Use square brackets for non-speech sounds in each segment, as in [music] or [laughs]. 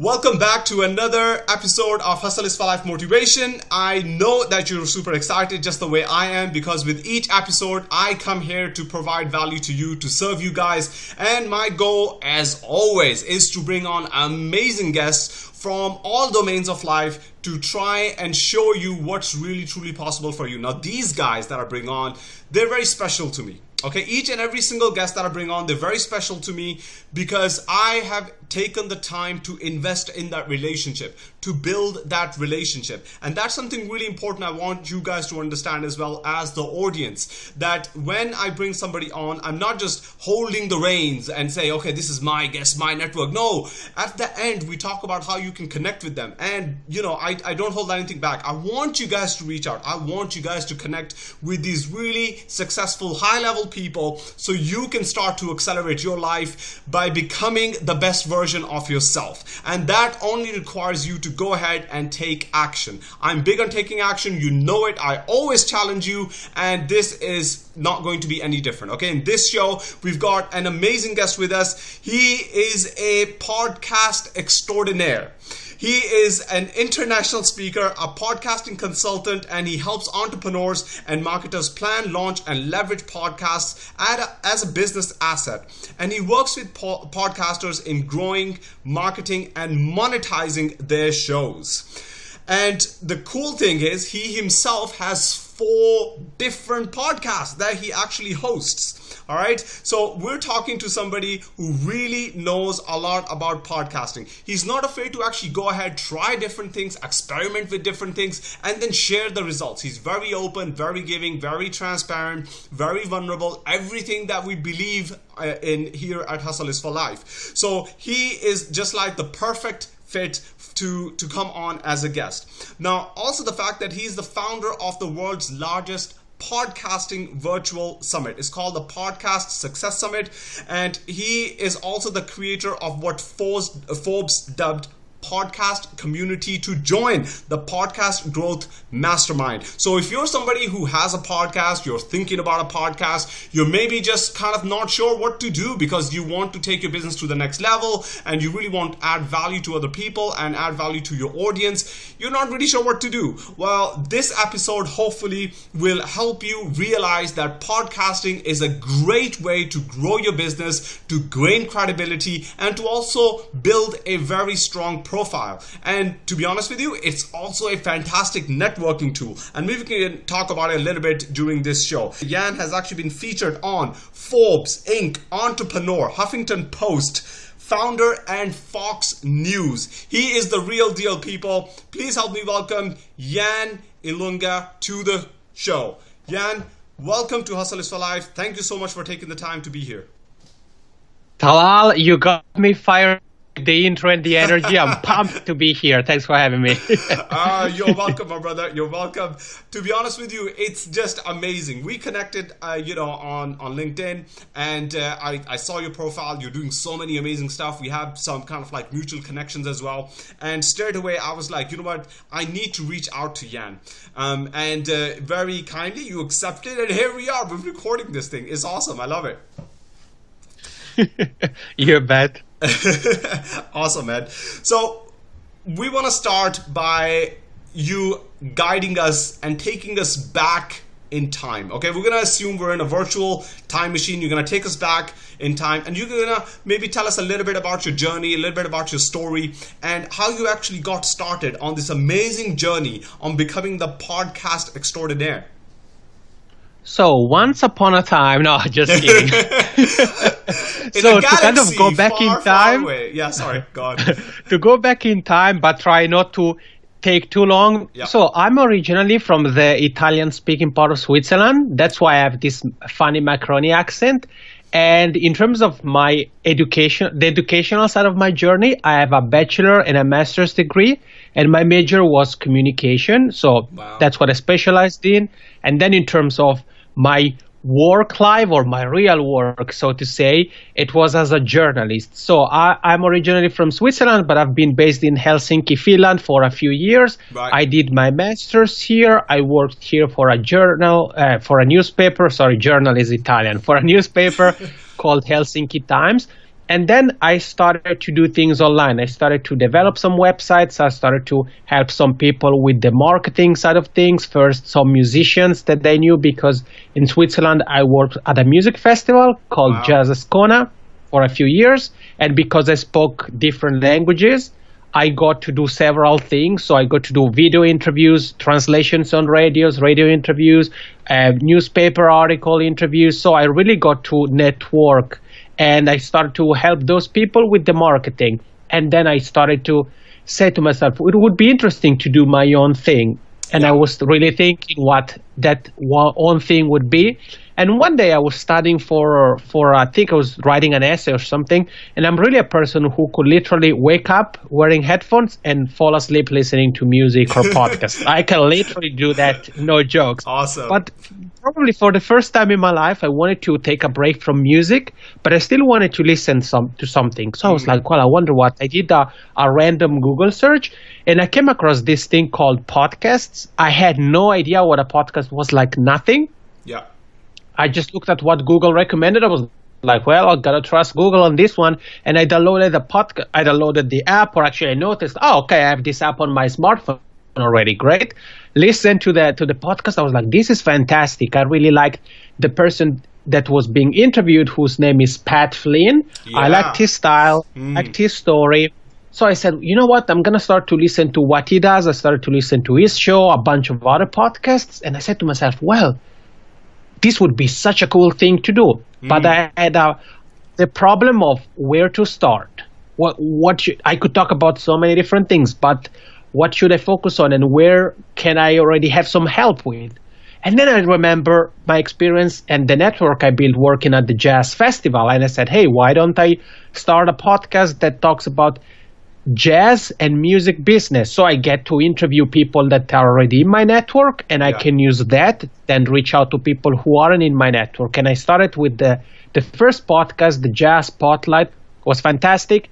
Welcome back to another episode of Hustle is for Life Motivation. I know that you're super excited just the way I am because with each episode, I come here to provide value to you, to serve you guys. And my goal, as always, is to bring on amazing guests from all domains of life to try and show you what's really truly possible for you. Now, these guys that I bring on, they're very special to me. Okay, each and every single guest that I bring on, they're very special to me because I have taken the time to invest in that relationship, to build that relationship. And that's something really important I want you guys to understand as well as the audience that when I bring somebody on, I'm not just holding the reins and say, okay, this is my guest, my network. No, at the end, we talk about how you can connect with them. And, you know, I, I don't hold anything back. I want you guys to reach out. I want you guys to connect with these really successful, high level people so you can start to accelerate your life by becoming the best version of yourself. And that only requires you to go ahead and take action. I'm big on taking action. You know it. I always challenge you. And this is not going to be any different. Okay. In this show, we've got an amazing guest with us. He is a podcast extraordinaire. He is an international speaker, a podcasting consultant, and he helps entrepreneurs and marketers plan, launch, and leverage podcasts as a business asset. And he works with po- podcasters in growing, marketing, and monetizing their shows. And the cool thing is, he himself has four different podcasts that he actually hosts. All right. So we're talking to somebody who really knows a lot about podcasting. He's not afraid to actually go ahead, try different things, experiment with different things, and then share the results. He's very open, very giving, very transparent, very vulnerable. Everything that we believe uh, in here at Hustle is for Life. So he is just like the perfect fit to, to come on as a guest. Now, also the fact that he's the founder of the world's largest podcasting virtual summit. It's called the Podcast Success Summit, and he is also the creator of what Forbes dubbed podcast community to join the podcast growth mastermind. So if you're somebody who has a podcast, you're thinking about a podcast, you're maybe just kind of not sure what to do because you want to take your business to the next level and you really want to add value to other people and add value to your audience, you're not really sure what to do. Well, this episode hopefully will help you realize that podcasting is a great way to grow your business, to gain credibility, and to also build a very strong profile. And to be honest with you, it's also a fantastic networking tool. And maybe we can talk about it a little bit during this show. Jan has actually been featured on Forbes, Inc., Entrepreneur, Huffington Post, founder and Fox News. He is the real deal, people. Please help me welcome Jan Ilunga to the show. Jan, welcome to Hustle is for Life. Thank you so much for taking the time to be here. Talal, you got me fired the intro and the energy. I'm [laughs] pumped to be here. Thanks for having me. uh, [laughs] you're welcome, my brother. You're welcome. To be honest with you, it's just amazing. We connected, uh, you know, on on LinkedIn, and uh, I I saw your profile. You're doing so many amazing stuff. We have some kind of like mutual connections as well. And straight away, I was like, you know what? I need to reach out to Jan. Um, and uh, very kindly, you accepted, and here we are. We're recording this thing. It's awesome. I love it. [laughs] you bet. [laughs] awesome, man. So we want to start by you guiding us and taking us back in time. Okay, we're gonna assume we're in a virtual time machine. You're gonna take us back in time, and you're gonna maybe tell us a little bit about your journey, a little bit about your story, and how you actually got started on this amazing journey on becoming the podcast extraordinaire. So once upon a time, [laughs] no, just [laughs] kidding. [laughs] so to kind of go back far, in time, yeah, sorry, go on. to go back in time, but try not to take too long. Yeah. So I'm originally from the Italian-speaking part of Switzerland. That's why I have this funny Macroni accent. And in terms of my education, the educational side of my journey, I have a bachelor and a master's degree, and my major was communication. So wow. that's what I specialized in. And then in terms of my work life or my real work, so to say, it was as a journalist. So I, am originally from Switzerland, but I've been based in Helsinki, Finland for a few years. Right. I did my master's here. I worked here for a journal, uh, for a newspaper. Sorry, journal is Italian. For a newspaper [laughs] called Helsinki Times. And then I started to do things online. I started to develop some websites. I started to help some people with the marketing side of things. First, some musicians that they knew because in Switzerland I worked at a music festival called wow. Jazz Ascona for a few years. And because I spoke different languages, I got to do several things. So I got to do video interviews, translations on radios, radio interviews, uh, newspaper article interviews. So I really got to network and I started to help those people with the marketing. And then I started to say to myself, it would be interesting to do my own thing. And yeah. I was really thinking what that own thing would be. And one day I was studying for for I think I was writing an essay or something, and I'm really a person who could literally wake up wearing headphones and fall asleep listening to music or [laughs] podcasts. I can literally do that, no jokes. Awesome. But probably for the first time in my life, I wanted to take a break from music, but I still wanted to listen some to something. So I was mm. like, well, I wonder what. I did a, a random Google search, and I came across this thing called podcasts. I had no idea what a podcast was like. Nothing. Yeah I just looked at what Google recommended. I was like, well, I gotta trust Google on this one, and I downloaded the podcast. I downloaded the app, or actually, I noticed, oh, okay, I have this app on my smartphone already. Great. Listen to the to the podcast. I was like, this is fantastic. I really liked the person that was being interviewed, whose name is Pat Flynn. Yeah. I liked his style, mm. liked his story. So I said, you know what? I'm gonna start to listen to what he does. I started to listen to his show, a bunch of other podcasts, and I said to myself, well this would be such a cool thing to do. Mm. But I had a, the problem of where to start. What what should, I could talk about so many different things, but what should I focus on, and where can I already have some help with? And then I remember my experience and the network I built working at the jazz festival, and I said, hey, why don't I start a podcast that talks about jazz and music business. So I get to interview people that are already in my network and I can use that, then reach out to people who aren't in my network. And I started with the, the first podcast, the Jazz Spotlight, was fantastic.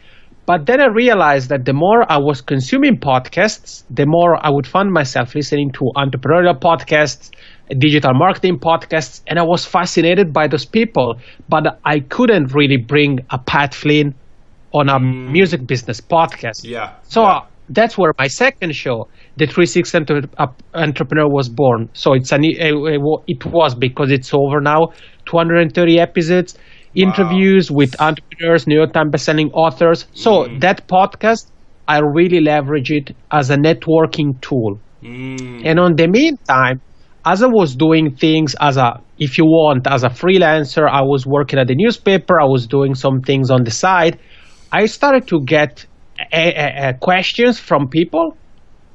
But then I realized that the more I was consuming podcasts, the more I would find myself listening to entrepreneurial podcasts, digital marketing podcasts, and I was fascinated by those people. But I couldn't really bring a Pat Flynn on a mm. music business podcast. Yeah. So yeah. That's where my second show, the 360 Entrepreneur, was born. So it's an it was because it's over now, 230 episodes, wow. interviews with entrepreneurs, New York Times bestselling authors. So mm. that podcast, I really leverage it as a networking tool. Mm. And on the meantime, as I was doing things as a, if you want, as a freelancer, I was working at the newspaper. I was doing some things on the side. I started to get a, a, a questions from people,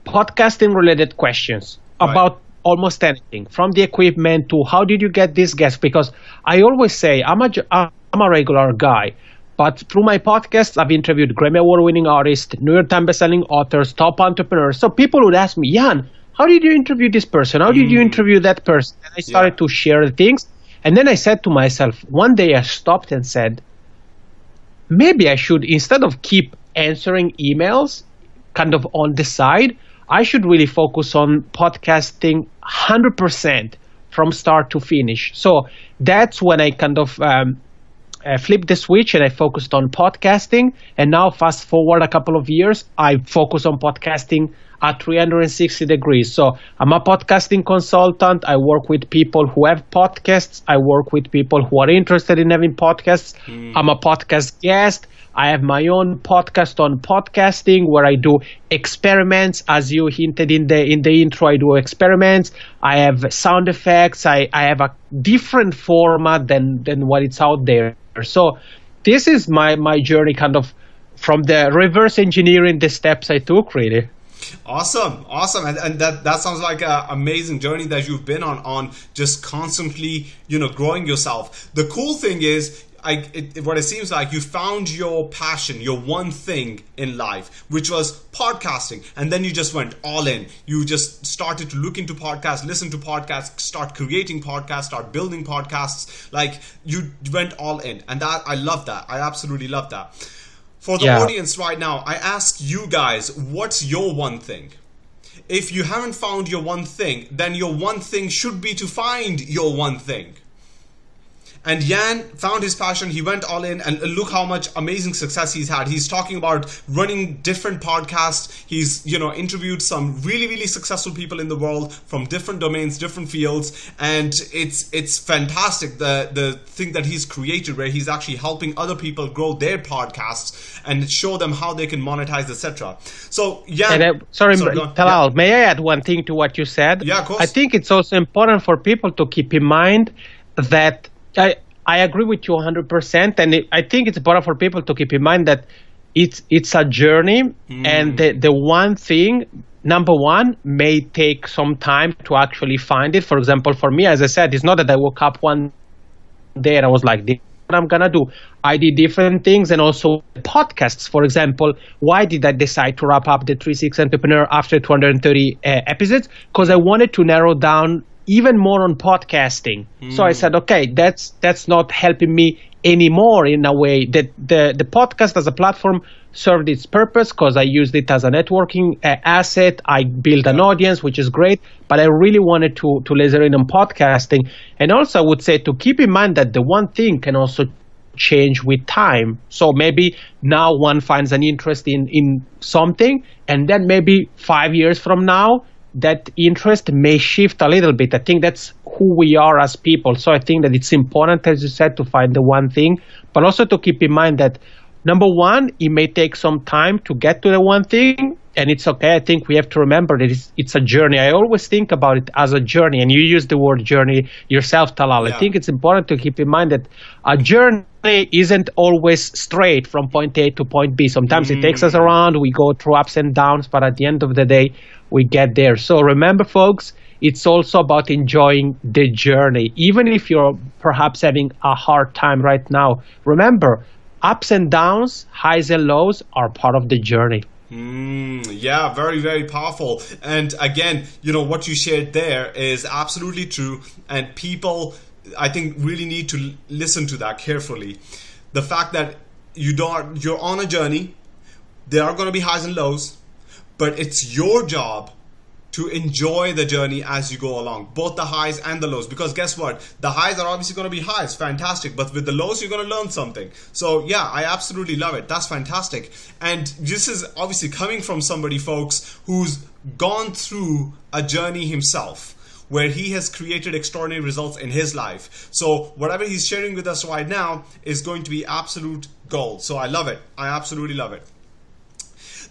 podcasting related questions right. about almost anything from the equipment to how did you get this guest because i always say i'm a i'm a regular guy but through my podcast i've interviewed grammy award winning artists new york times bestselling authors top entrepreneurs. So people would ask me jan how did you interview this person? How did mm. you interview that person? And i started yeah. to share the things. And then i said to myself one day i stopped and said maybe I should, instead of keep answering emails kind of on the side, I should really focus on podcasting 100% from start to finish. So that's when I kind of um, uh, flipped the switch and I focused on podcasting. And now, fast forward a couple of years, I focus on podcasting at 360 degrees. So I'm a podcasting consultant. I work with people who have podcasts. I work with people who are interested in having podcasts. Mm. I'm a podcast guest. I have my own podcast on podcasting where I do experiments. As you hinted in the in the intro, I do experiments. I have sound effects. I, I have a different format than than what it's out there. So this is my my journey kind of from the reverse engineering the steps I took really. Awesome, awesome, and, and that that sounds like an amazing journey that you've been on on just constantly you know growing yourself. The cool thing is I, it, what it seems like you found your passion, your one thing in life, which was podcasting, and then you just went all in. You just started to look into podcasts, listen to podcasts, start creating podcasts, start building podcasts. Like you went all in, and that I love that. I absolutely love that. For the yeah. audience right now, I ask you guys, what's your one thing? If you haven't found your one thing, then your one thing should be to find your one thing. And Jan found his passion. He went all in, and look how much amazing success he's had. He's talking about running different podcasts. He's you know interviewed some really really successful people in the world from different domains, different fields, and it's it's fantastic. The the thing that he's created, where he's actually helping other people grow their podcasts and show them how they can monetize, etc. So yeah. Uh, sorry, sorry Talal, yeah. may I add one thing to what you said? Yeah, of course. I think it's also important for people to keep in mind that I, I agree with you 100%. And it, I think it's important for people to keep in mind that it's, it's a journey. Mm. And the, the one thing, number one, may take some time to actually find it. For example, for me, as I said, it's not that I woke up one day and I was like, what I'm gonna do. I did different things and also podcasts. For example, why did I decide to wrap up the 36 Entrepreneur after 230 uh, episodes? Because I wanted to narrow down even more on podcasting. Mm. So I hmm. said, okay, that's that's not helping me anymore in a way that the the podcast as a platform served its purpose because I used it as a networking uh, asset. I built an audience, which is great, but I really wanted to to laser in on podcasting. And also, I would say to keep in mind that the one thing can also change with time. So maybe now one finds an interest in in something, and then maybe five years from now that interest may shift a little bit. I think that's who we are as people. So I think that it's important, as you said, to find the one thing, but also to keep in mind that number one, it may take some time to get to the one thing, and it's okay. I think we have to remember that it's, it's a journey. I always think about it as a journey, and you use the word journey yourself, Talal. Yeah. I think it's important to keep in mind that a journey isn't always straight from point A to point B. Sometimes mm. it takes us mm. around, we go through ups and downs, but at the end of the day, we get there. So remember, folks, it's also about enjoying the journey. Even if you're perhaps having a hard time right now, remember, ups and downs, highs and lows are part of the journey. Mm, yeah, very, very powerful. And again, you know, what you shared there is absolutely true. And people, I think, really need to listen to that carefully. The fact that you don't, you're on a journey, there are going to be highs and lows but it's your job to enjoy the journey as you go along, both the highs and the lows. Because guess what? The highs are obviously going to be highs, fantastic. But with the lows, you're going to learn something. So, yeah, I absolutely love it. That's fantastic. And this is obviously coming from somebody, folks, who's gone through a journey himself where he has created extraordinary results in his life. So, whatever he's sharing with us right now is going to be absolute gold. So, I love it. I absolutely love it.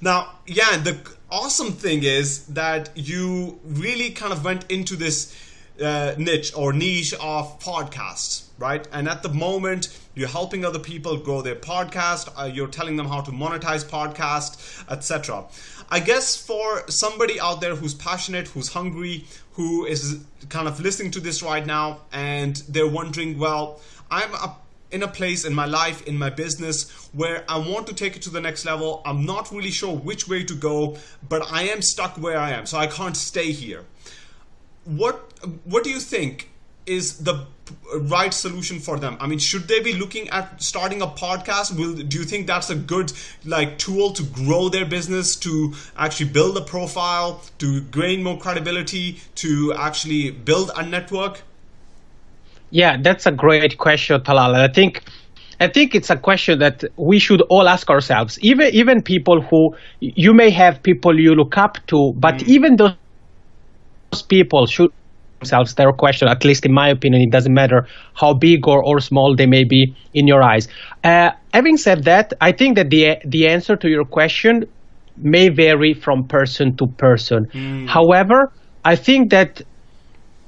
Now, yeah, the awesome thing is that you really kind of went into this uh, niche or niche of podcasts, right? And at the moment, you're helping other people grow their podcast. Uh, you're telling them how to monetize podcast, etc. I guess for somebody out there who's passionate, who's hungry, who is kind of listening to this right now, and they're wondering, well, I'm a in a place in my life, in my business, where I want to take it to the next level. I'm not really sure which way to go, but I am stuck where I am, so I can't stay here. What What do you think is the right solution for them? I mean, should they be looking at starting a podcast? Will do you think that's a good like tool to grow their business, to actually build a profile, to gain more credibility, to actually build a network? Yeah, that's a great question, Talal. I think I think it's a question that we should all ask ourselves. Even even people who you may have people you look up to, but mm. even those people should themselves their question. At least in my opinion, it doesn't matter how big or, or small they may be in your eyes. Uh, having said that, I think that the the answer to your question may vary from person to person. Mm. However, I think that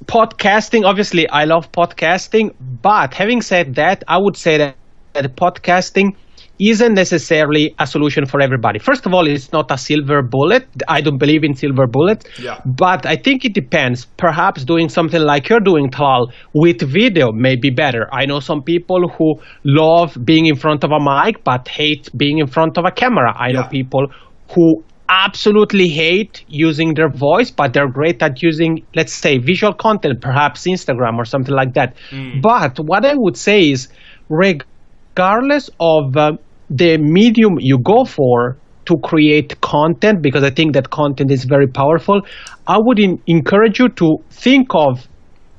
podcasting, obviously, I love podcasting, but having said that, I would say that, that podcasting isn't necessarily a solution for everybody. First of all, it's not a silver bullet. I don't believe in silver bullets. Yeah. But I think it depends. Perhaps doing something like you're doing, Talal, with video may be better. I know some people who love being in front of a mic but hate being in front of a camera. I yeah. know people who absolutely hate using their voice, but they're great at using, let's say, visual content, perhaps Instagram or something like that. Mm. But what I would say is, regardless of uh, the medium you go for to create content, because I think that content is very powerful, I would in- encourage you to think of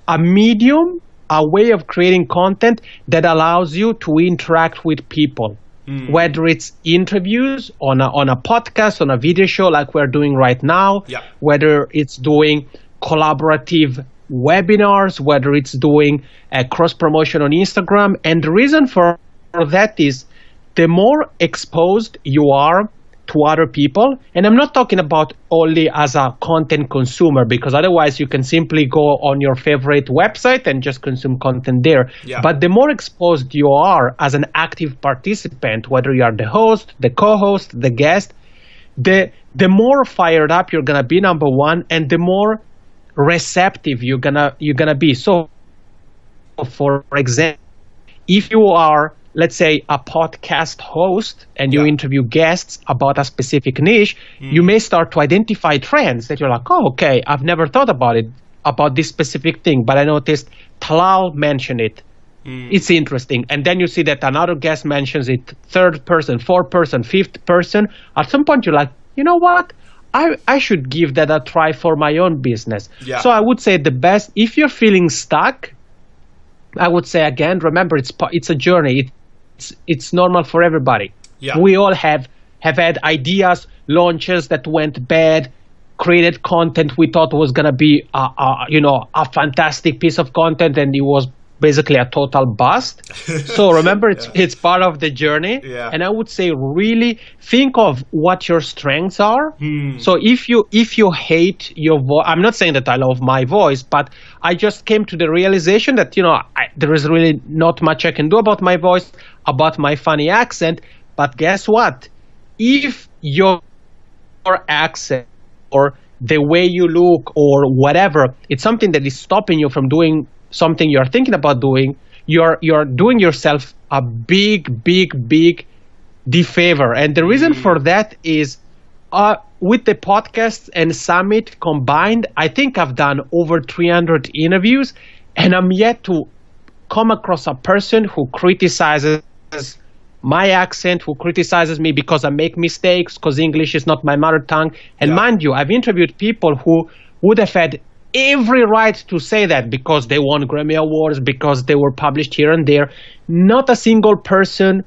a medium a way of creating content that allows you to interact with people. Mm. Whether it's interviews on a, on a podcast, on a video show like we're doing right now, yeah. whether it's doing collaborative webinars, whether it's doing a cross promotion on Instagram. And the reason for that is the more exposed you are to other people, and I'm not talking about only as a content consumer, because otherwise you can simply go on your favorite website and just consume content there. Yeah. But the more exposed you are as an active participant, whether you are the host, the co-host, the guest, the the more fired up you're gonna be, number one, and the more receptive you're gonna you're gonna be. So, for example, if you are let's say a podcast host and you yeah. interview guests about a specific niche, mm. you may start to identify trends that you're like, oh, okay, I've never thought about it about this specific thing, but I noticed Talal mentioned it. Mm. It's interesting. And then you see that another guest mentions it, third person, fourth person, fifth person. At some point, you're like, you know what? I, I should give that a try for my own business. Yeah. So I would say the best, if you're feeling stuck, I would say again, remember it's it's a journey. It, it's it's normal for everybody. Yeah. We all have have had ideas, launches that went bad, created content we thought was gonna be a, a you know a fantastic piece of content, and it was basically a total bust. [laughs] so remember, it's yeah. it's part of the journey. Yeah. And I would say really think of what your strengths are. Hmm. So if you if you hate your voice, I'm not saying that I love my voice, but I just came to the realization that you know I, there is really not much I can do about my voice, about my funny accent. But guess what? If your accent or the way you look or whatever, it's something that is stopping you from doing something you're thinking about doing, you're you're doing yourself a big, big, big defavor. And the reason mm. for that is uh, with the podcast and summit combined, I think I've done over 300 interviews, and I'm yet to come across a person who criticizes my accent, who criticizes me because I make mistakes, because English is not my mother tongue. And yeah. mind you, I've interviewed people who would have had every right to say that because they won Grammy Awards, because they were published here and there. Not a single person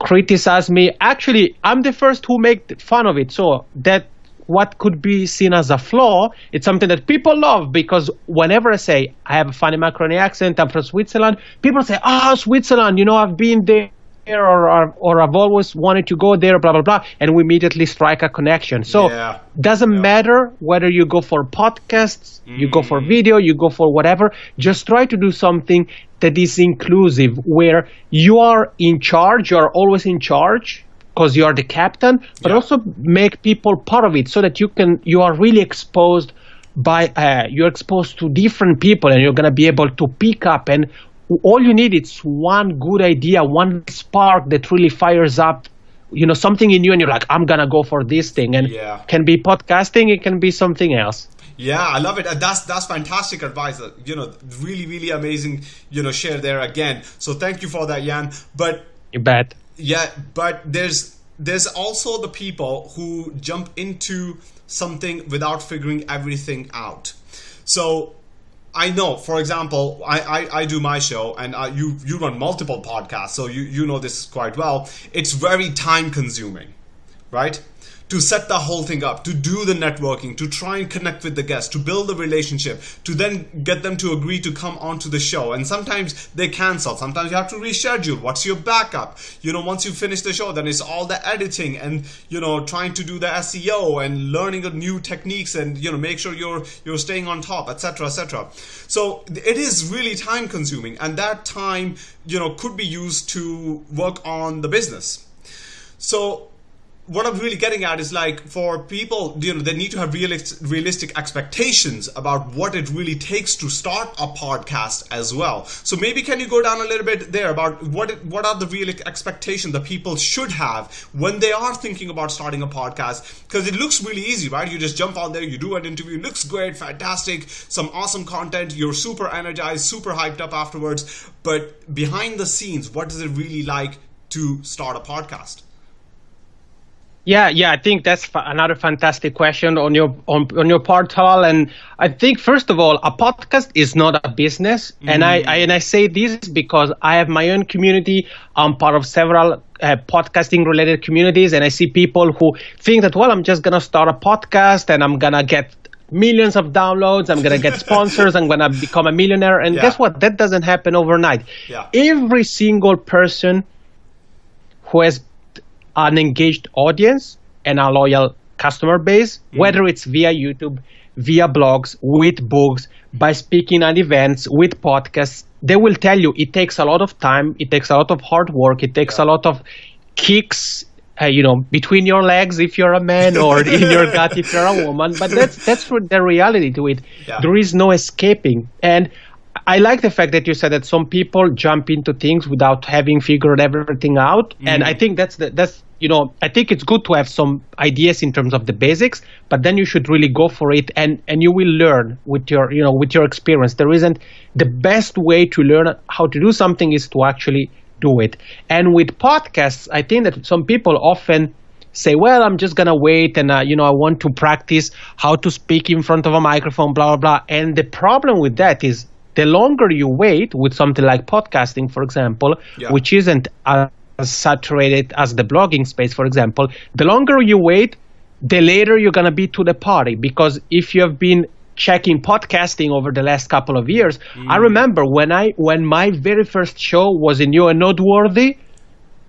criticized me. Actually, I'm the first who make fun of it. So that what could be seen as a flaw, it's something that people love because whenever I say I have a funny Macaroni accent, I'm from Switzerland, people say, "Ah, oh, Switzerland, you know, I've been there." Or, or, or I've always wanted to go there, blah, blah, blah. And we immediately strike a connection. So yeah. doesn't yeah. matter whether you go for podcasts, mm. you go for mm. video, you go for whatever. Just try to do something that is inclusive where you are in charge, you are always in charge because you are the captain, but yeah. also make people part of it so that you can, you are really exposed by uh, you're exposed to different people and you're going to be able to pick up and all you need is one good idea, one spark that really fires up, you know, something in you, and you're like, I'm gonna go for this thing, and yeah. can be podcasting, it can be something else. Yeah, I love it. That's that's fantastic advice. Uh, you know, really, really amazing. You know, share there again. So thank you for that, Jan. But you bet. Yeah, but there's there's also the people who jump into something without figuring everything out. So I know, for example, I, I, I, do my show and you, you run multiple podcasts, so you, you know this quite well. It's very time consuming, right? To set the whole thing up, to do the networking, to try and connect with the guests, to build the relationship, to then get them to agree to come onto the show. And sometimes they cancel. Sometimes you have to reschedule. What's your backup? You know, once you finish the show, then it's all the editing and you know trying to do the SEO and learning new techniques and you know make sure you're you're staying on top, etc., etc. So it is really time consuming, and that time you know could be used to work on the business. So what I'm really getting at is like for people, you know, they need to have realistic, realistic expectations about what it really takes to start a podcast as well. So maybe can you go down a little bit there about what it, what are the real expectations that people should have when they are thinking about starting a podcast? Because it looks really easy, right? You just jump on there, you do an interview, looks great, fantastic, some awesome content, you're super energized, super hyped up afterwards. But behind the scenes, what is it really like to start a podcast? Yeah, yeah, I think that's f- another fantastic question on your on, on your part, Talal. And I think first of all, a podcast is not a business, mm. and I, I, and I say this because I have my own community. I'm part of several uh, podcasting related communities, and I see people who think that well, I'm just gonna start a podcast and I'm gonna get millions of downloads. I'm gonna get [laughs] sponsors. I'm gonna become a millionaire. And yeah. guess what? That doesn't happen overnight. Yeah. Every single person who has an engaged audience and a loyal customer base, mm. whether it's via YouTube, via blogs, with books, by speaking at events, with podcasts, they will tell you it takes a lot of time, it takes a lot of hard work, it takes yeah. a lot of kicks, uh, you know, between your legs if you're a man or [laughs] in your gut if you're a woman. But that's that's the reality to it. Yeah. There is no escaping. And I like the fact that you said that some people jump into things without having figured everything out, mm. and I think that's the, that's you know I think it's good to have some ideas in terms of the basics, but then you should really go for it, and and you will learn with your you know with your experience. There isn't the best way to learn how to do something is to actually do it. And with podcasts, I think that some people often say, well, I'm just gonna wait, and uh, you know I want to practice how to speak in front of a microphone, blah blah blah. And the problem with that is the longer you wait with something like podcasting, for example, yeah. which isn't as saturated as the blogging space, for example, the longer you wait, the later you're going to be to the party. Because if you have been checking podcasting over the last couple of years, mm. I remember when I when my very first show was in New and Noteworthy,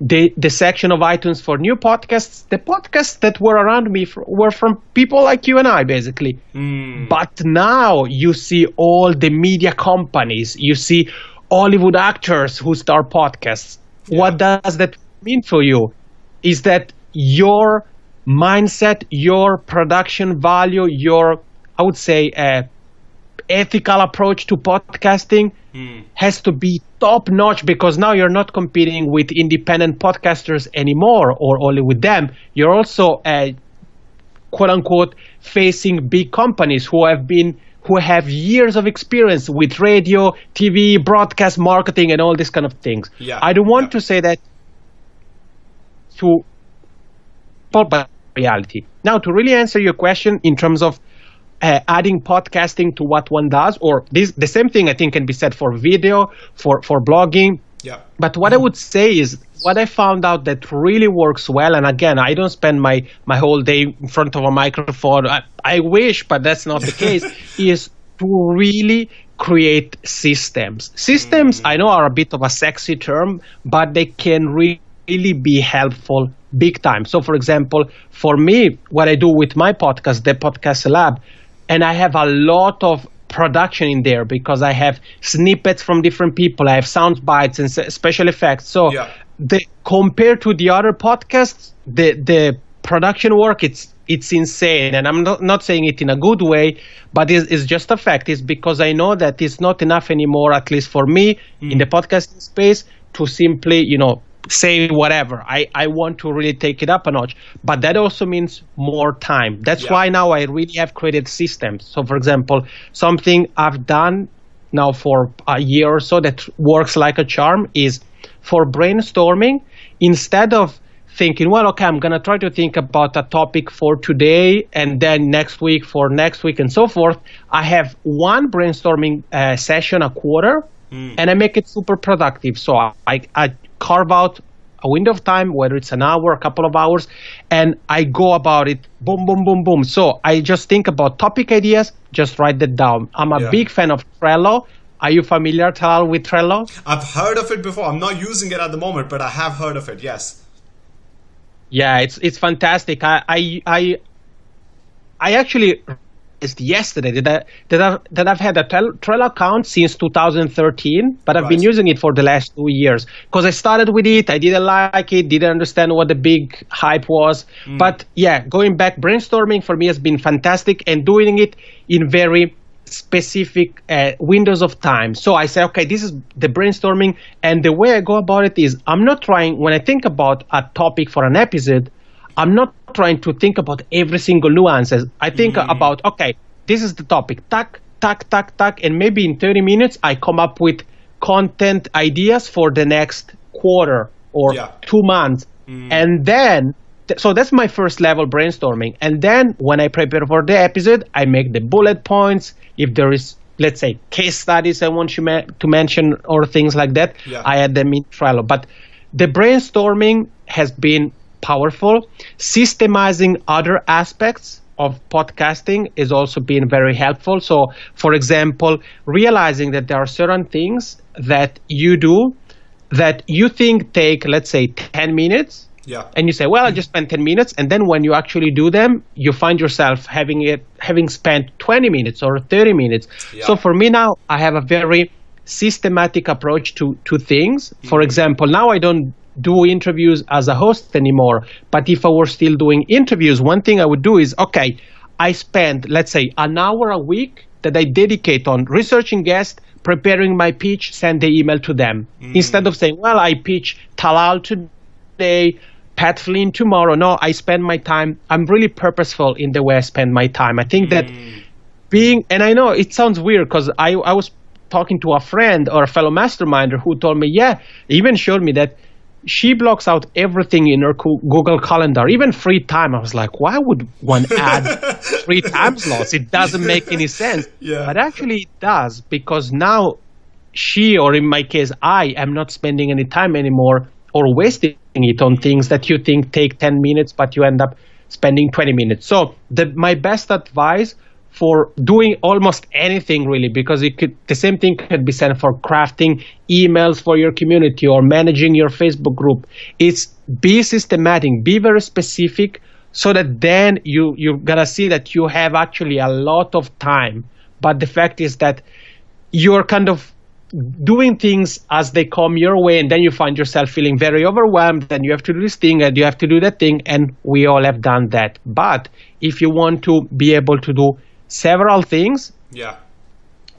the the section of iTunes for new podcasts, the podcasts that were around me were from people like you and I, basically. Mm. But now you see all the media companies, you see Hollywood actors who start podcasts. Yeah. What does that mean for you? Is that your mindset, your production value, your I would say uh, ethical approach to podcasting mm. has to be top notch because now you're not competing with independent podcasters anymore or only with them. You're also, uh, quote unquote, facing big companies who have been who have years of experience with radio, TV, broadcast marketing, and all these kind of things. Yeah. I don't want yeah. to say that to but reality. Now, to really answer your question in terms of uh, adding podcasting to what one does, or this the same thing I think can be said for video, for for blogging. Yeah. But what mm-hmm. I would say is what I found out that really works well, and again, I don't spend my my whole day in front of a microphone. I, I wish, but that's not the case. [laughs] is to really create systems. Systems, mm. I know, are a bit of a sexy term, but they can really be helpful big time. So, for example, for me, what I do with my podcast, the Podcast Lab, and I have a lot of production in there because I have snippets from different people. I have sound bites and special effects. So yeah. The compared to the other podcasts, the the production work it's it's insane and i'm not, not saying it in a good way but it's, it's just a fact it's because i know that it's not enough anymore at least for me mm. in the podcasting space to simply you know say whatever. I, I want to really take it up a notch. But that also means more time. That's yeah. why now I really have created systems. So, for example, something I've done now for a year or so that works like a charm is for brainstorming, instead of thinking, well, okay, I'm going to try to think about a topic for today and then next week for next week and so forth, I have one brainstorming uh, session a quarter. Mm. And I make it super productive. So I, I carve out a window of time, whether it's an hour, a couple of hours, and I go about it boom, boom, boom, boom. So I just think about topic ideas, just write that down. I'm a yeah. big fan of Trello. Are you familiar, Tal, with Trello? I've heard of it before. I'm not using it at the moment, but I have heard of it. Yes. Yeah, it's it's fantastic. I I I, I actually yesterday that, I, that, I've, that I've had a Trello account since 2013, but I've right. been using it for the last two years because I started with it. I didn't like it, didn't understand what the big hype was. Mm. But yeah, going back, brainstorming for me has been fantastic and doing it in very specific uh, windows of time. So I say, okay, this is the brainstorming. And the way I go about it is I'm not trying, when I think about a topic for an episode, I'm not trying to think about every single nuances. I think mm. about okay, this is the topic. Tack, tack, tack, tack, and maybe in 30 minutes I come up with content ideas for the next quarter or yeah. two months, mm. and then so that's my first level brainstorming. And then when i prepare for the episode i make the bullet points. If there is let's say case studies i want you ma- to mention or things like that yeah. i add them in trello but the brainstorming has been powerful. Systemizing other aspects of podcasting is also been very helpful. So for example realizing that there are certain things that you do that you think take let's say 10 minutes yeah. And you say, well, I just spent 10 minutes. And then when you actually do them, you find yourself having it, having spent 20 minutes or 30 minutes. Yeah. So for me now, I have a very systematic approach to, to things. Mm-hmm. For example, now I don't do interviews as a host anymore. But if I were still doing interviews, one thing I would do is, okay, I spend, let's say, an hour a week that I dedicate on researching guests, preparing my pitch, send the email to them. Mm. Instead of saying, well, I pitch Talal today, Pat Flynn tomorrow. No, I spend my time. I'm really purposeful in the way I spend my time. I think that mm. being, and I know it sounds weird because I, I was talking to a friend or a fellow masterminder who told me, yeah, even showed me that she blocks out everything in her Google Calendar, even free time. I was like, why would one add [laughs] free time slots? It doesn't make any sense. Yeah. But actually, it does because now she, or in my case, I am not spending any time anymore or wasting it on things that you think take 10 minutes, but you end up spending 20 minutes. So the, my best advice for doing almost anything really, because it could, the same thing could be said for crafting emails for your community or managing your Facebook group. It's be systematic, be very specific so that then you, you're gonna see that you have actually a lot of time. But the fact is that you're kind of doing things as they come your way and then you find yourself feeling very overwhelmed and you have to do this thing and you have to do that thing and we all have done that but if you want to be able to do several things yeah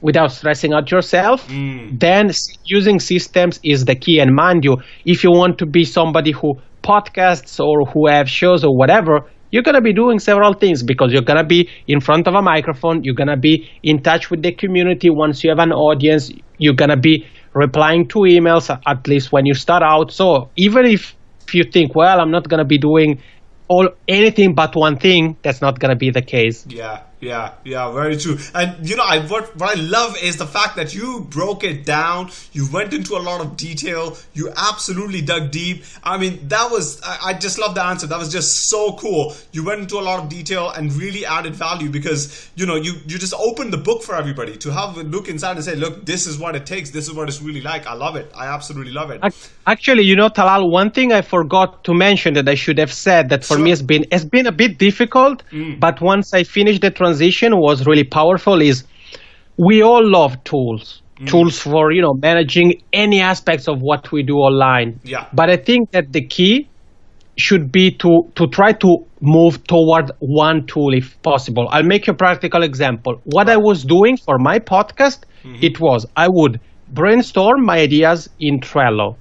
without stressing out yourself mm. then using systems is the key and mind you if you want to be somebody who podcasts or who have shows or whatever you're going to be doing several things because you're going to be in front of a microphone. You're going to be in touch with the community once you have an audience. You're going to be replying to emails, at least when you start out. So even if, you think, well, I'm not going to be doing all anything but one thing, that's not going to be the case. Yeah. Yeah, yeah, very true. And you know, I what what I love is the fact that you broke it down. You went into a lot of detail. You absolutely dug deep. I mean, that was I, I just love the answer. That was just so cool. You went into a lot of detail and really added value because you know you you just opened the book for everybody to have a look inside and say, look, this is what it takes. This is what it's really like. I love it. I absolutely love it. Actually, you know, Talal, one thing I forgot to mention that I should have said that for sure. me has been has been a bit difficult, mm. but once I finished the transition transition was really powerful is we all love tools. Mm. Tools for you know managing any aspects of what we do online. Yeah. But I think that the key should be to to try to move toward one tool if possible. I'll make you a practical example. What. I was doing for my podcast, mm-hmm. it was I would brainstorm my ideas in Trello.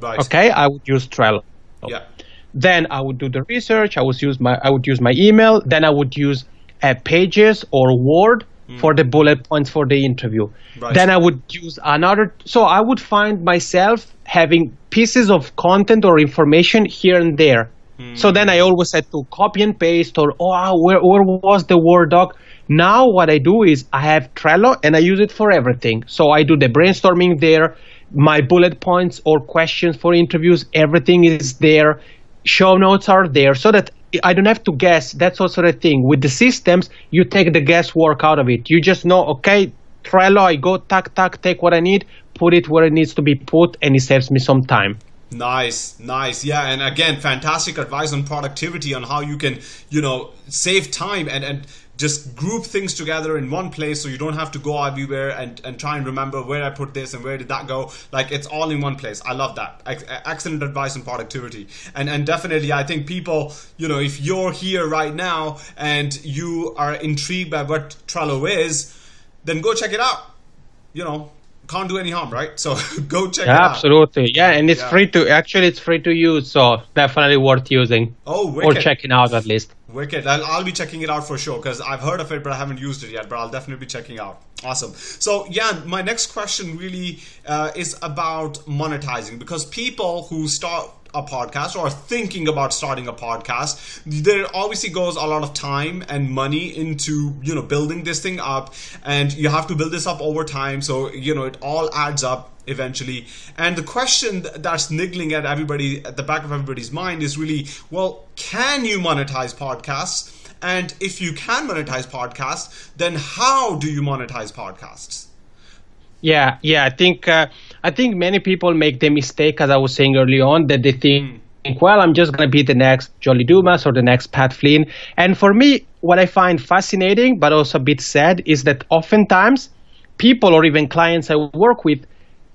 Right. Okay, I would use Trello. Yeah. Then I would do the research. I would use my I would use my email. Then I would use uh, pages or Word mm. for the bullet points for the interview. Right. Then I would use another. So I would find myself having pieces of content or information here and there. Mm. So then I always had to copy and paste or, oh, where, where was the Word doc? Now what I do is I have Trello and I use it for everything. So I do the brainstorming there, my bullet points or questions for interviews, everything is there. Show notes are there so that I don't have to guess. That's also the thing. With the systems, you take the guesswork out of it. You just know, okay, Trello, I go, tack, tack, take what I need, put it where it needs to be put, and it saves me some time. Nice, nice. Yeah, and again, fantastic advice on productivity on how you can, you know, save time and and just group things together in one place so you don't have to go everywhere and, and try and remember where I put this and where did that go. Like it's all in one place. I love that. excellent advice on productivity. And and definitely I think people, you know, if you're here right now and you are intrigued by what Trello is, then go check it out. You know, can't do any harm, right? So [laughs] go check yeah, it out. Absolutely. Yeah, and it's yeah. free to actually it's free to use, so definitely worth using. Oh, wicked. or checking out at least. Wicked. I'll, I'll be checking it out for sure because I've heard of it, but I haven't used it yet. But I'll definitely be checking out. Awesome. So, yeah, my next question really uh, is about monetizing because people who start a podcast or thinking about starting a podcast, there obviously goes a lot of time and money into, you know, building this thing up and you have to build this up over time. So, you know, it all adds up eventually. And the question that's niggling at everybody, at the back of everybody's mind is really, well, can you monetize podcasts? And if you can monetize podcasts, then how do you monetize podcasts? Yeah, yeah. I think uh, I think many people make the mistake, as I was saying early on, that they think, mm. well, I'm just going to be the next John Lee Dumas or the next Pat Flynn. And for me, what I find fascinating, but also a bit sad, is that oftentimes people or even clients I work with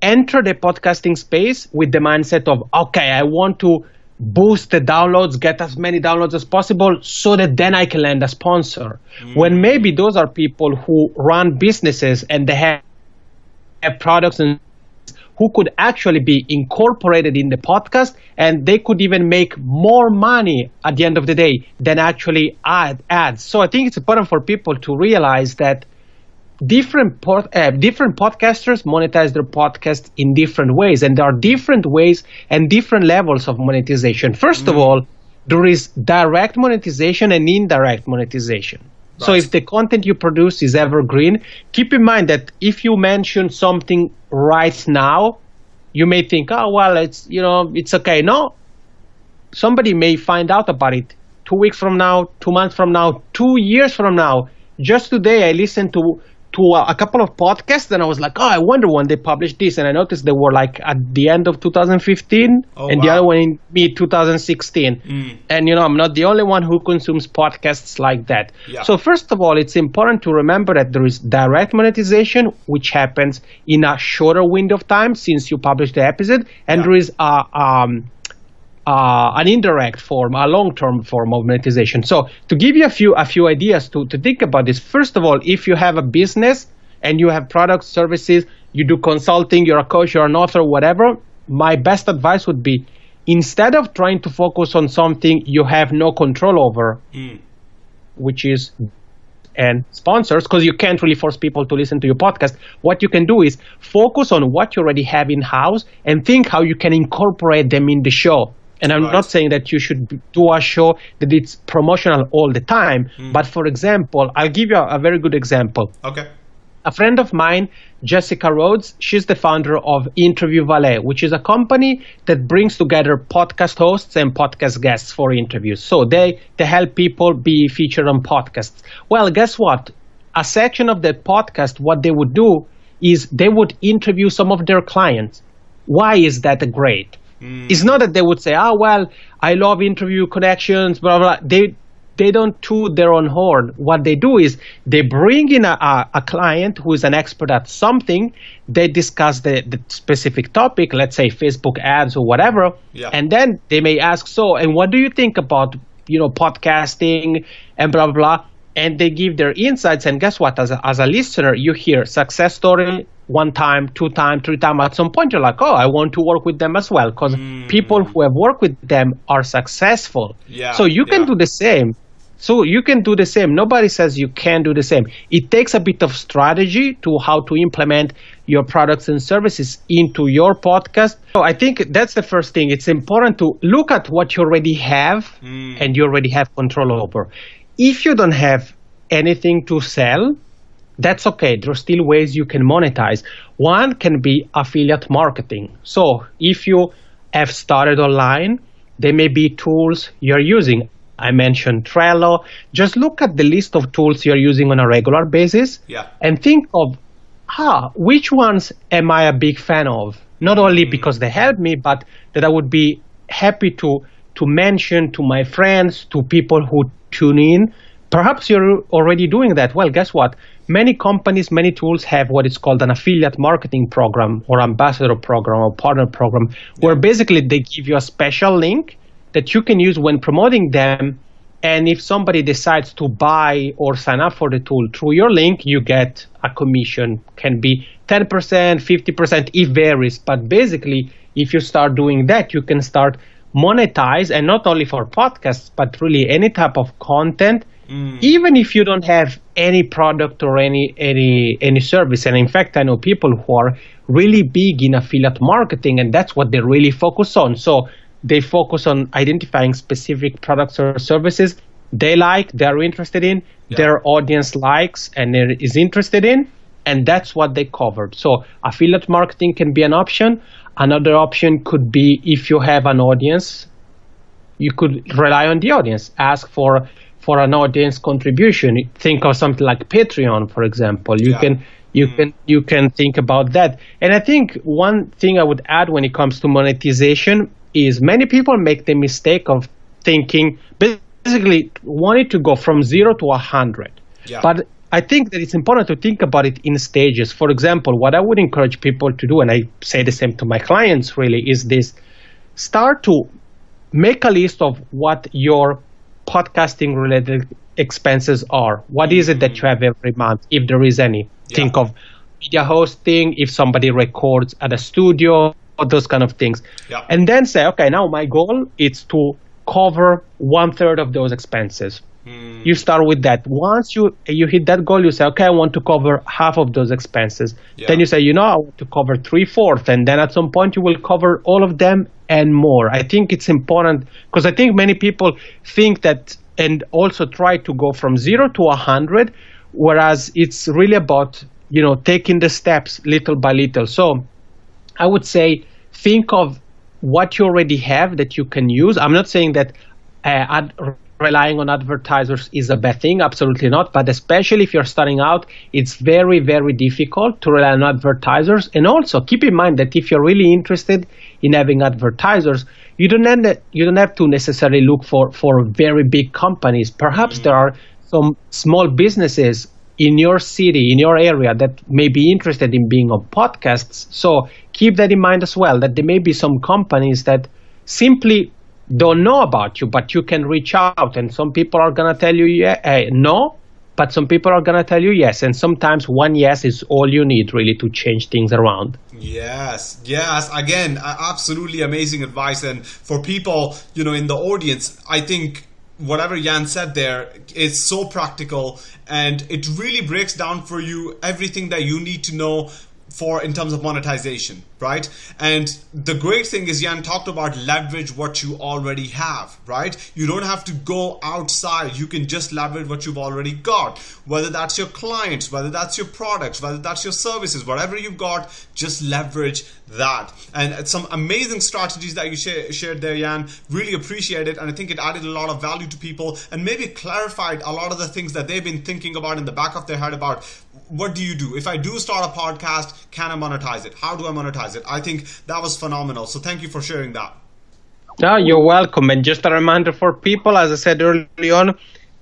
enter the podcasting space with the mindset of, okay, I want to boost the downloads, get as many downloads as possible so that then I can land a sponsor. Mm. When maybe those are people who run businesses and they have, have products and who could actually be incorporated in the podcast and they could even make more money at the end of the day than actually add ads. So I think it's important for people to realize that different pod, uh, different podcasters monetize their podcast in different ways, and there are different ways and different levels of monetization. First mm. of all, there is direct monetization and indirect monetization. Right. So if the content you produce is evergreen, keep in mind that if you mention something right now, you may think, oh well, it's you know it's okay. No, somebody may find out about it two weeks from now, two months from now, two years from now. Just today, I listened to to a, a, couple of podcasts and I was like, oh, I wonder when they published this. And I noticed they were like at the end of 2015 oh, and wow. the other one in mid 2016. Mm. And, you know, I'm not the only one who consumes podcasts like that. Yeah. So, first of all, it's important to remember that there is direct monetization, which happens in a shorter window of time since you publish the episode. And yeah. there is a, um, uh, an indirect form, a long-term form of monetization. So to give you a few a few ideas to, to think about this, first of all, if you have a business and you have products, services, you do consulting, you're a coach, you're an author, whatever, my best advice would be instead of trying to focus on something you have no control over, mm. which is and sponsors, because you can't really force people to listen to your podcast. What you can do is focus on what you already have in house and think how you can incorporate them in the show. And I'm right. not saying that you should do a show that it's promotional all the time. Mm. But for example, I'll give you a, a, very good example. Okay. A friend of mine, Jessica Rhodes, she's the founder of Interview Valet, which is a company that brings together podcast hosts and podcast guests for interviews. So they, they help people be featured on podcasts. Well, guess what? A section of that podcast, what they would do is they would interview some of their clients. Why is that great? Mm. It's not that they would say, "Oh well, I love interview connections," blah blah. They they don't toot their own horn. What they do is they bring in a, a, a client who is an expert at something. They discuss the, the specific topic, let's say Facebook ads or whatever, yeah. and then they may ask, "So, and what do you think about you know podcasting and blah blah blah?" and they give their insights. And guess what? As a, as a listener, you hear success story one time, two time, three time. At some point, you're like, oh, I want to work with them as well because mm. people who have worked with them are successful. Yeah, so you can yeah. do the same. So you can do the same. Nobody says you can't do the same. It takes a bit of strategy to how to implement your products and services into your podcast. So I think that's the first thing. It's important to look at what you already have mm. and you already have control over. If you don't have anything to sell, that's okay. There are still ways you can monetize. One can be affiliate marketing. So if you have started online, there may be tools you're using. I mentioned Trello. Just look at the list of tools you're using on a regular basis yeah. and think of, ah, which ones am I a big fan of? Not only mm-hmm. because they help me, but that I would be happy to to mention to my friends, to people who tune in. Perhaps you're already doing that. Well, guess what? Many companies, many tools have what is called an affiliate marketing program or ambassador program or partner program, where basically they give you a special link that you can use when promoting them. And if somebody decides to buy or sign up for the tool through your link, you get a commission. Can be 10%, 50%, it varies. But basically, if you start doing that, you can start monetize and not only for podcasts but really any type of content mm. even if you don't have any product or any any any service and in fact i know people who are really big in affiliate marketing and that's what they really focus on so they focus on identifying specific products or services they like, they're interested in, yeah. their audience likes and is interested in, and that's what they covered. So affiliate marketing can be an option. Another option could be if you have an audience, you could rely on the audience, ask for for an audience contribution. Think of something like Patreon, for example. You yeah. can you mm. can you can think about that. And I think one thing I would add when it comes to monetization is many people make the mistake of thinking basically wanting to go from zero to a hundred. Yeah. But I think that it's important to think about it in stages. For example, what I would encourage people to do, and I say the same to my clients really, is this start to make a list of what your podcasting related expenses are. What is it that you have every month, if there is any? Yeah. Think of media hosting, if somebody records at a studio, those kind of things. Yeah. And then say, okay, now my goal is to cover one third of those expenses. Mm. You start with that. Once you you hit that goal, you say, okay, I want to cover half of those expenses. Yeah. Then you say, you know, I want to cover three fourths, and then at some point you will cover all of them and more. I think it's important because I think many people think that and also try to go from zero to a hundred, whereas it's really about you know taking the steps little by little. So I would say think of what you already have that you can use. I'm not saying that uh, ad- relying on advertisers is a bad thing, absolutely not. But especially if you're starting out, it's very, very difficult to rely on advertisers. And also keep in mind that if you're really interested in having advertisers, you don't have, you don't have to necessarily look for, for very big companies. Perhaps mm-hmm. there are some small businesses in your city, in your area that may be interested in being on podcasts. So keep that in mind as well, that there may be some companies that simply don't know about you, but you can reach out. And some people are going to tell you yeah, uh, no, but some people are going to tell you yes. And sometimes one yes is all you need really to change things around. Yes, yes. Again, absolutely amazing advice. And for people, you know, in the audience, I think whatever Jan said there is so practical and it really breaks down for you everything that you need to know for in terms of monetization, right? And the great thing is Jan talked about leverage what you already have, right? You don't have to go outside. You can just leverage what you've already got. Whether that's your clients, whether that's your products, whether that's your services, whatever you've got, just leverage that. And some amazing strategies that you sh- shared there, Jan. Really appreciate it. And I think it added a lot of value to people and maybe clarified a lot of the things that they've been thinking about in the back of their head about what do you do? If I do start a podcast, can I monetize it? How do I monetize it? I think that was phenomenal. So thank you for sharing that. No, you're welcome. And just a reminder for people, as I said early on,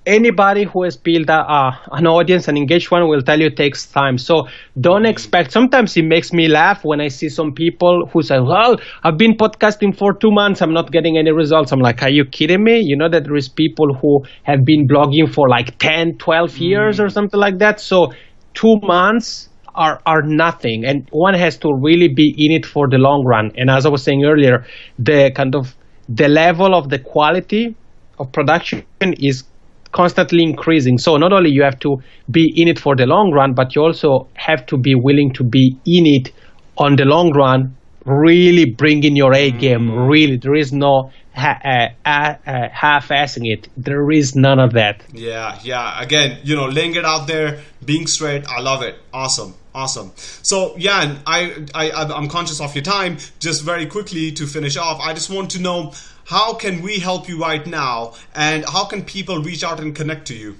anybody who has built a, uh, an audience, an engaged one, will tell you it takes time. So don't mm. expect. Sometimes it makes me laugh when I see some people who say, "Well, I've been podcasting for two months, I'm not getting any results." I'm like, "Are you kidding me?" You know that there is people who have been blogging for like 10, 12 years mm. or something like that. So two months are, are nothing and one has to really be in it for the long run. And as i was saying earlier the kind of the level of the quality of production is constantly increasing. So not only you have to be in it for the long run but you also have to be willing to be in it on the long run really bringing your a game really there is no ha- uh, uh, half-assing it. There is none of that. Yeah, yeah. Again, you know, laying it out there, being straight. I love it. Awesome. Awesome. So, Jan, I, I, I'm conscious of your time. Just very quickly to finish off, I just want to know how can we help you right now, and how can people reach out and connect to you?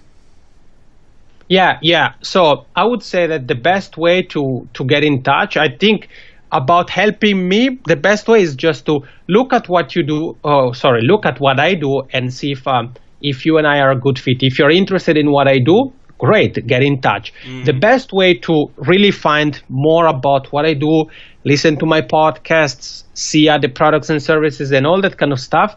Yeah, yeah. So I would say that the best way to to get in touch, I think about helping me, the best way is just to look at what you do. Oh, sorry, look at what I do and see if um, if you and I are a good fit. If you're interested in what I do, great, get in touch. Mm. The best way to really find more about what I do, listen to my podcasts, see other products and services, and all that kind of stuff.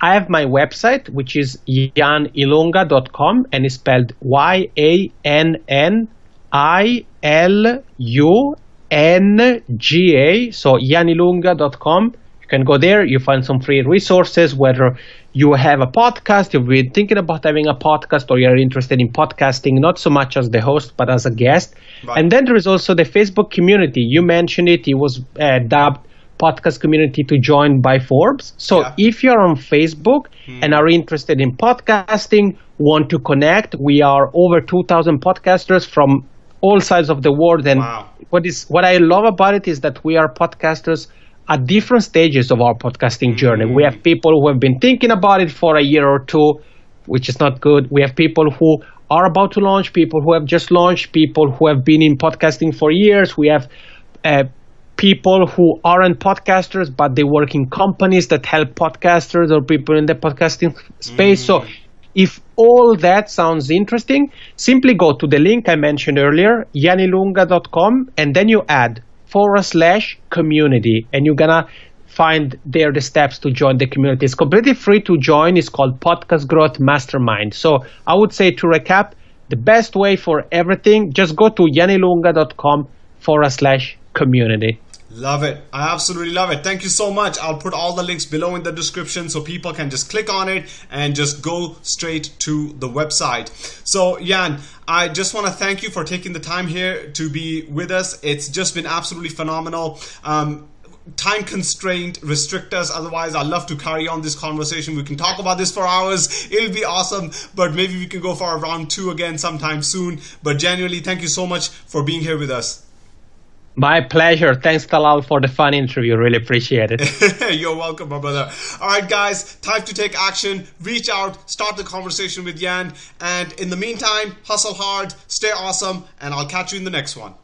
I have my website, which is yannilunga.com, and it's spelled Y A N N I L U NGA, so yannilunga.com. You can go there, you find some free resources, whether you have a podcast, you've been thinking about having a podcast, or you're interested in podcasting, not so much as the host, but as a guest. Right. And then there is also the Facebook community. You mentioned it, it was uh, dubbed podcast community to join by Forbes. So yeah. if you're on Facebook hmm. and are interested in podcasting, want to connect, we are over 2,000 podcasters from all sides of the world. And wow. What is what I love about it is that we are podcasters at different stages of our podcasting journey. Mm. We have people who have been thinking about it for a year or two, which is not good. We have people who are about to launch, people who have just launched, people who have been in podcasting for years. We have uh, people who aren't podcasters, but they work in companies that help podcasters or people in the podcasting space. Mm. So if all that sounds interesting, simply go to the link I mentioned earlier, yannilunga.com, and then you add forward slash community, and you're gonna find there the steps to join the community. It's completely free to join. It's called Podcast Growth Mastermind. So I would say to recap, the best way for everything, just go to yannilunga.com forward slash community. Love it. I absolutely love it. Thank you so much. I'll put all the links below in the description so people can just click on it and just go straight to the website. So, Jan, I just want to thank you for taking the time here to be with us. It's just been absolutely phenomenal. Um, time constraint restrict us otherwise i'd love to carry on this conversation we can talk about this for hours it'll be awesome but maybe we can go for a round two again sometime soon but genuinely thank you so much for being here with us my pleasure. Thanks, Talal, for the fun interview. Really appreciate it. [laughs] You're welcome, my brother. All right, guys, time to take action. Reach out, start the conversation with Yan. And in the meantime, hustle hard, stay awesome, and I'll catch you in the next one.